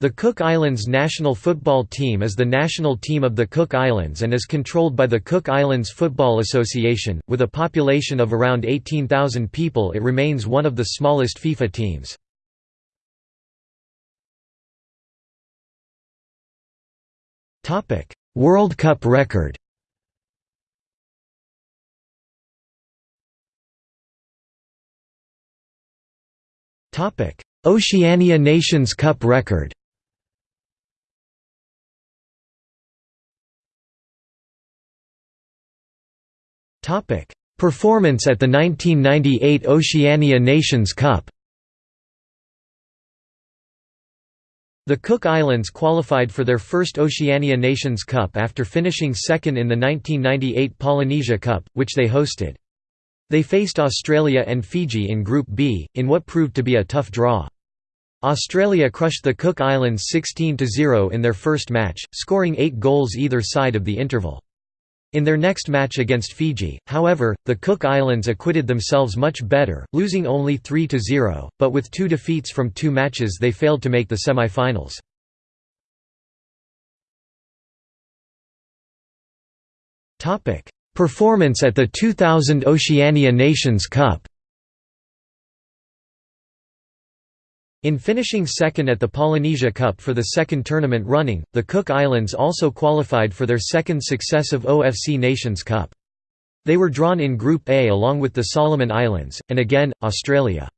The Cook Islands national football team is the national team of the Cook Islands and is controlled by the Cook Islands Football Association. With a population of around 18,000 people, it remains one of the smallest FIFA teams. Topic: World Cup record. Topic: Oceania Nations Cup record. Performance at the 1998 Oceania Nations Cup The Cook Islands qualified for their first Oceania Nations Cup after finishing second in the 1998 Polynesia Cup, which they hosted. They faced Australia and Fiji in Group B, in what proved to be a tough draw. Australia crushed the Cook Islands 16–0 in their first match, scoring eight goals either side of the interval. In their next match against Fiji, however, the Cook Islands acquitted themselves much better, losing only 3–0, but with two defeats from two matches they failed to make the semi-finals. Performance at the 2000 Oceania Nations Cup In finishing second at the Polynesia Cup for the second tournament running, the Cook Islands also qualified for their second successive OFC Nations Cup. They were drawn in Group A along with the Solomon Islands, and again, Australia.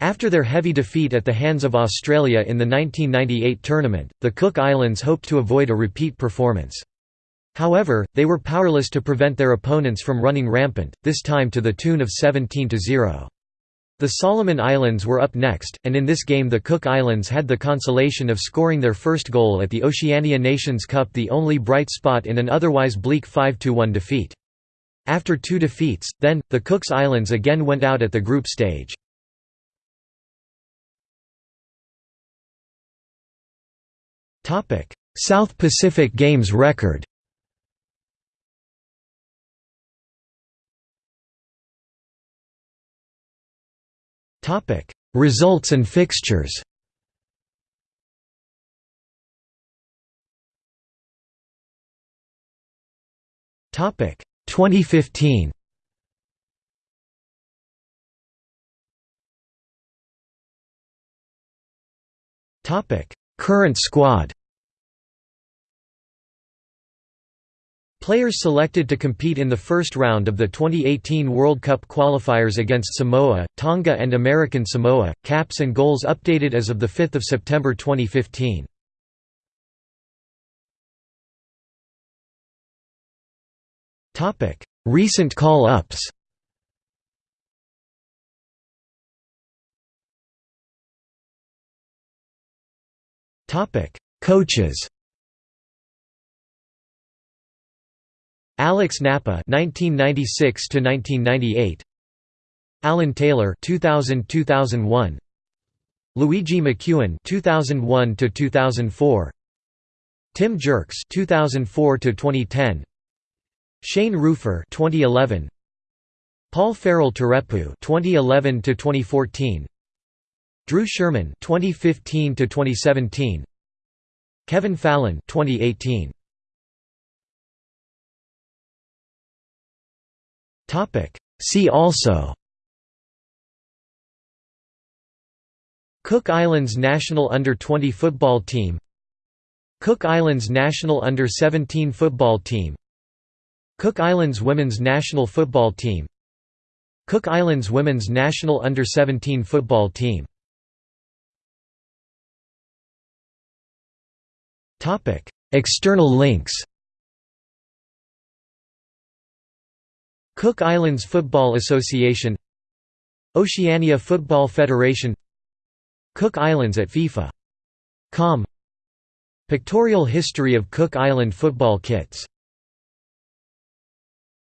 After their heavy defeat at the hands of Australia in the 1998 tournament, the Cook Islands hoped to avoid a repeat performance. However, they were powerless to prevent their opponents from running rampant, this time to the tune of 17–0. The Solomon Islands were up next, and in this game the Cook Islands had the consolation of scoring their first goal at the Oceania Nations Cup the only bright spot in an otherwise bleak 5–1 defeat. After two defeats, then, the Cooks Islands again went out at the group stage. South Pacific Games record Topic: Results and fixtures. Topic: 2015. Topic: Current squad. Players selected to compete in the first round of the 2018 World Cup qualifiers against Samoa, Tonga and American Samoa, caps and goals updated as of 5 September 2015. Recent call-ups. Coaches Alex Napa 1996 to 1998 Alan Taylor 2000-2001 Luigi McEwen 2001 to 2004 Tim Jerks 2004 to 2010 Shane Rufer 2011 Paul Farrell Turepu 2011 to 2014 Drew Sherman 2015 to 2017 Kevin Fallon 2018 See also. Cook Islands national under-20 football team. Cook Islands national under-17 football team. Cook Islands women's national football team. Cook Islands women's national under-17 football team. External links Cook Islands Football Association Oceania Football Federation Cook Islands at FIFA.com Pictorial history of Cook Island football kits